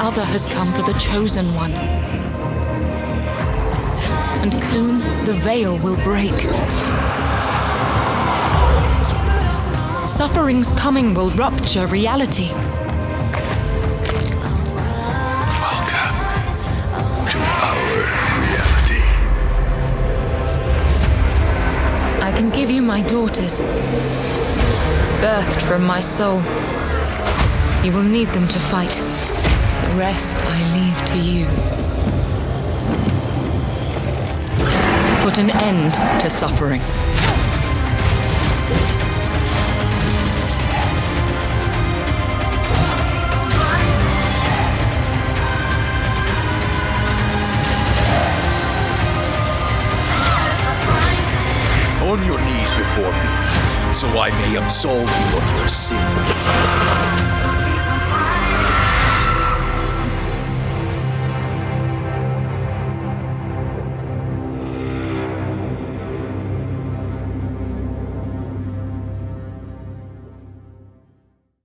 other has come for the chosen one. And soon the veil will break. Suffering's coming will rupture reality. Welcome to our reality. I can give you my daughters, birthed from my soul. You will need them to fight. Rest I leave to you. Put an end to suffering. On your knees before me, so I may absolve you of your sins.